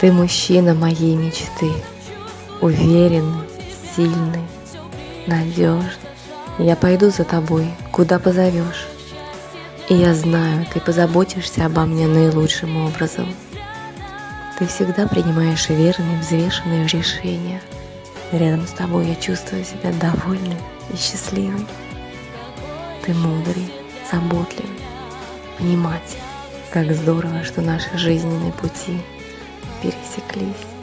Ты мужчина моей мечты, уверенный, сильный, надежный. Я пойду за тобой, куда позовешь. И я знаю, ты позаботишься обо мне наилучшим образом. Ты всегда принимаешь верные, взвешенные решения. Рядом с тобой я чувствую себя довольной и счастливой. Ты мудрый, заботливый, понимать, как здорово, что наши жизненные пути пересеклись.